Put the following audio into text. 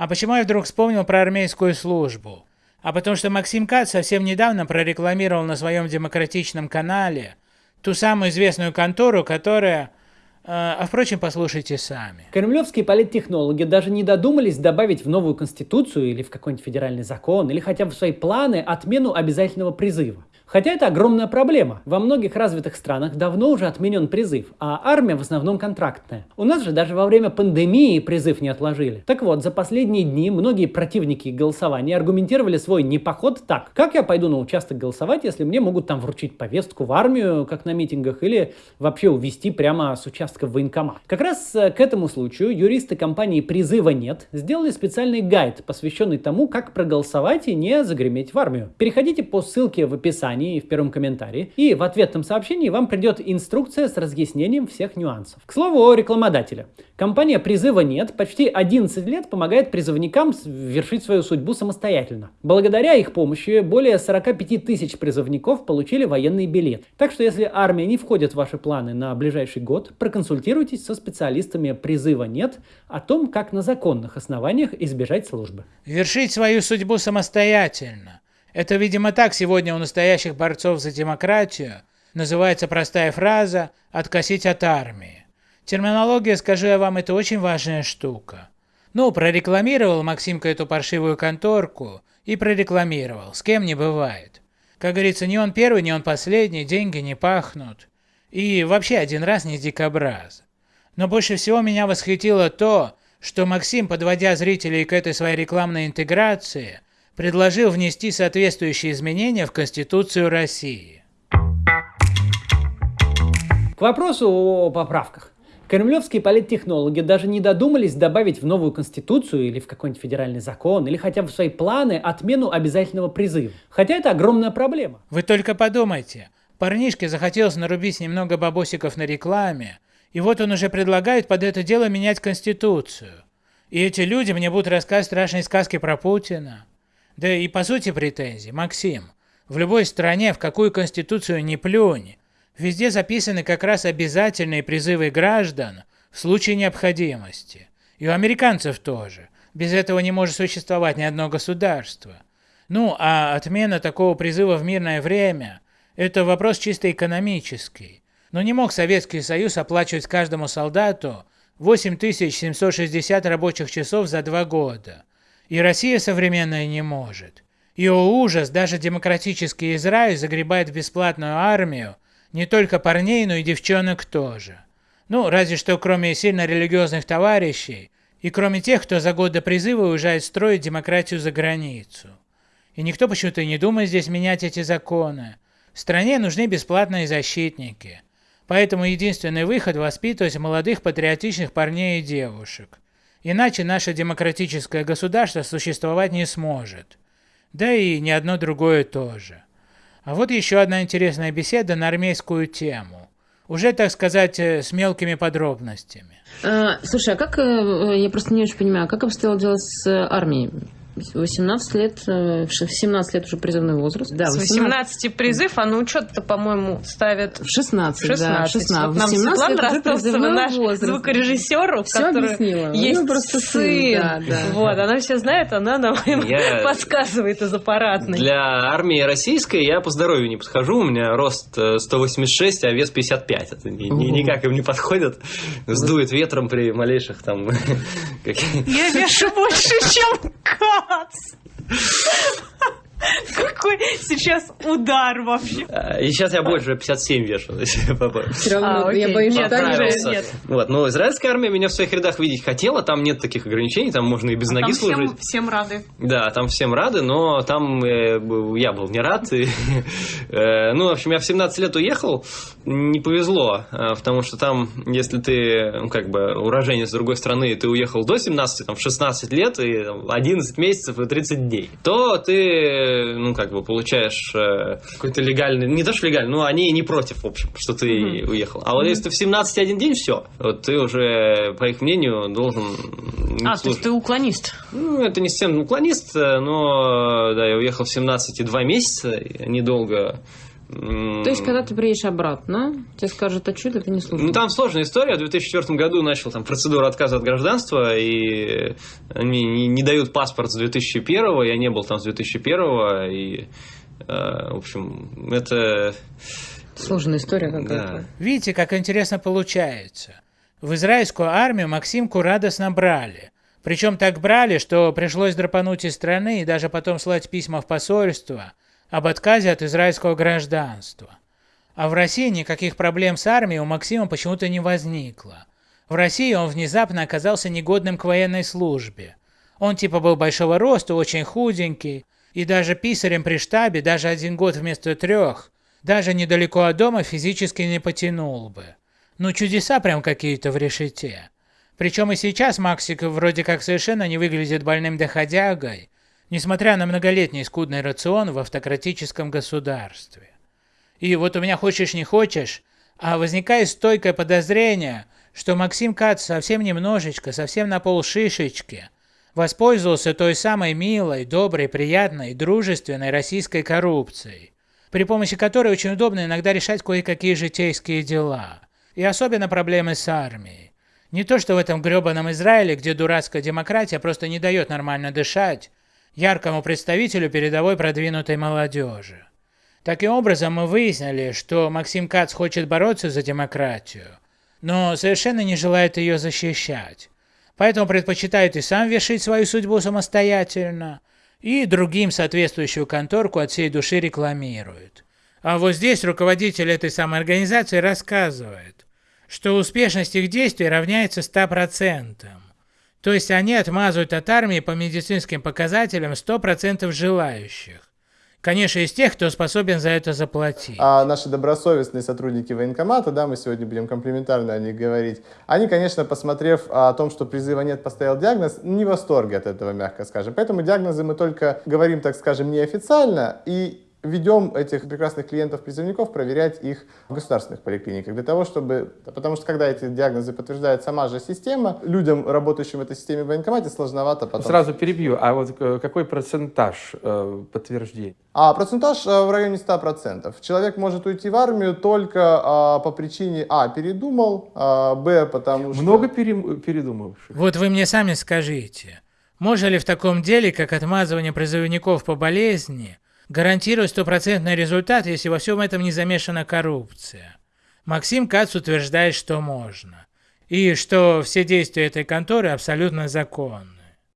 А почему я вдруг вспомнил про армейскую службу? А потому что Максим Кац совсем недавно прорекламировал на своем демократичном канале ту самую известную контору, которая... Э, а впрочем, послушайте сами. Кремлевские политтехнологи даже не додумались добавить в новую конституцию или в какой-нибудь федеральный закон, или хотя бы в свои планы отмену обязательного призыва. Хотя это огромная проблема. Во многих развитых странах давно уже отменен призыв, а армия в основном контрактная. У нас же даже во время пандемии призыв не отложили. Так вот, за последние дни многие противники голосования аргументировали свой непоход так. Как я пойду на участок голосовать, если мне могут там вручить повестку в армию, как на митингах, или вообще увезти прямо с участка в военкомат? Как раз э, к этому случаю юристы компании «Призыва нет» сделали специальный гайд, посвященный тому, как проголосовать и не загреметь в армию. Переходите по ссылке в описании описании в первом комментарии. И в ответном сообщении вам придет инструкция с разъяснением всех нюансов. К слову о рекламодателе. Компания «Призыва нет» почти 11 лет помогает призывникам вершить свою судьбу самостоятельно. Благодаря их помощи более 45 тысяч призывников получили военный билет. Так что если армия не входит в ваши планы на ближайший год, проконсультируйтесь со специалистами «Призыва нет» о том, как на законных основаниях избежать службы. Вершить свою судьбу самостоятельно. Это, видимо, так сегодня у настоящих борцов за демократию называется простая фраза «откосить от армии». Терминология, скажу я вам, это очень важная штука. Ну, прорекламировал Максимка эту паршивую конторку и прорекламировал, с кем не бывает. Как говорится, не он первый, не он последний, деньги не пахнут. И вообще один раз не дикобраз. Но больше всего меня восхитило то, что Максим, подводя зрителей к этой своей рекламной интеграции, предложил внести соответствующие изменения в Конституцию России. К вопросу о поправках. Кремлевские политтехнологи даже не додумались добавить в новую конституцию или в какой-нибудь федеральный закон, или хотя бы в свои планы отмену обязательного призыва. Хотя это огромная проблема. Вы только подумайте. Парнишке захотелось нарубить немного бабосиков на рекламе, и вот он уже предлагает под это дело менять конституцию. И эти люди мне будут рассказывать страшные сказки про Путина. Да и по сути претензий, Максим, в любой стране, в какую конституцию не плюнь, везде записаны как раз обязательные призывы граждан в случае необходимости. И у американцев тоже. Без этого не может существовать ни одно государство. Ну, а отмена такого призыва в мирное время – это вопрос чисто экономический. Но не мог Советский Союз оплачивать каждому солдату 8760 рабочих часов за два года. И Россия современная не может. И о ужас, даже демократический Израиль загребает в бесплатную армию не только парней, но и девчонок тоже. Ну, разве что кроме сильно религиозных товарищей, и кроме тех, кто за год до призыва уезжает строить демократию за границу. И никто почему-то не думает здесь менять эти законы. Стране нужны бесплатные защитники. Поэтому единственный выход – воспитывать молодых патриотичных парней и девушек. Иначе наше демократическое государство существовать не сможет. Да и ни одно другое тоже. А вот еще одна интересная беседа на армейскую тему. Уже, так сказать, э, с мелкими подробностями. А, слушай, а как, э, я просто не очень понимаю, как обстояло дело с армией? 18 лет, в 17 лет уже призывной возраст. Да, 18, 18 призыв, а на учет-то, по-моему, ставят... В 16, 16 да, 16. Вот нам Светлана Ростовцева, наш возраст. звукорежиссер, у которой есть ну, просто сын. Да, да. Вот, она все знает, она нам я... подсказывает из аппаратной. Для армии российской я по здоровью не подхожу, у меня рост 186, э, а вес 55. Это ни, ни, никак им не подходит. Сдует ветром при малейших там... Я вешу больше, чем Кац. Какой сейчас удар вообще. А, и сейчас я больше 57 вешу. Все равно а, я боюсь, что нет. Вот, но израильская армия меня в своих рядах видеть хотела, там нет таких ограничений, там можно и без а ноги там служить. Всем, всем рады. Да, там всем рады, но там э, я был не рад. И, э, ну, в общем, я в 17 лет уехал, не повезло, э, потому что там, если ты, ну, как бы, уроженец с другой страны, ты уехал до 17, там, в 16 лет, и 11 месяцев и 30 дней, то ты ну, как бы, получаешь э, какой-то легальный, не то что легальный, но они не против, в общем, что ты mm-hmm. уехал. А вот mm-hmm. если ты в 17 один день, все, вот ты уже, по их мнению, должен... А, служить. то есть ты уклонист? Ну, это не совсем уклонист, но, да, я уехал в 17 и 2 месяца, недолго То есть, когда ты приедешь обратно, тебе скажут, а что это не служит? Ну, там сложная история. В 2004 году начал там процедуру отказа от гражданства, и они не, не дают паспорт с 2001, я не был там с 2001, и, э, в общем, это... Сложная история какая-то. Да. Видите, как интересно получается. В израильскую армию Максимку радостно брали. Причем так брали, что пришлось драпануть из страны и даже потом слать письма в посольство об отказе от израильского гражданства. А в России никаких проблем с армией у Максима почему-то не возникло. В России он внезапно оказался негодным к военной службе. Он типа был большого роста, очень худенький, и даже писарем при штабе даже один год вместо трех, даже недалеко от дома физически не потянул бы. Ну чудеса прям какие-то в решете. Причем и сейчас Максик вроде как совершенно не выглядит больным доходягой, несмотря на многолетний скудный рацион в автократическом государстве. И вот у меня хочешь не хочешь, а возникает стойкое подозрение, что Максим Кац совсем немножечко, совсем на полшишечки, воспользовался той самой милой, доброй, приятной, дружественной российской коррупцией, при помощи которой очень удобно иногда решать кое-какие житейские дела. И особенно проблемы с армией. Не то что в этом гребаном Израиле, где дурацкая демократия просто не дает нормально дышать яркому представителю передовой продвинутой молодежи. Таким образом, мы выяснили, что Максим Кац хочет бороться за демократию, но совершенно не желает ее защищать. Поэтому предпочитает и сам вершить свою судьбу самостоятельно, и другим соответствующую конторку от всей души рекламирует. А вот здесь руководитель этой самой организации рассказывает, что успешность их действий равняется 100%. То есть они отмазывают от армии по медицинским показателям 100% желающих. Конечно, из тех, кто способен за это заплатить. А наши добросовестные сотрудники военкомата, да, мы сегодня будем комплиментарно о них говорить, они, конечно, посмотрев о том, что призыва нет, поставил диагноз, не в восторге от этого, мягко скажем. Поэтому диагнозы мы только говорим, так скажем, неофициально, и ведем этих прекрасных клиентов-призывников проверять их в государственных поликлиниках, для того, чтобы... Потому что когда эти диагнозы подтверждает сама же система, людям, работающим в этой системе в военкомате, сложновато потом... Сразу перебью, а вот э, какой процентаж э, подтверждений? А процентаж э, в районе 100%. Человек может уйти в армию только а, по причине А. передумал, а, Б. потому что... Много пере... передумавших? Вот вы мне сами скажите, можно ли в таком деле, как отмазывание призывников по болезни, гарантировать стопроцентный результат, если во всем этом не замешана коррупция. Максим Кац утверждает, что можно. И что все действия этой конторы абсолютно законны.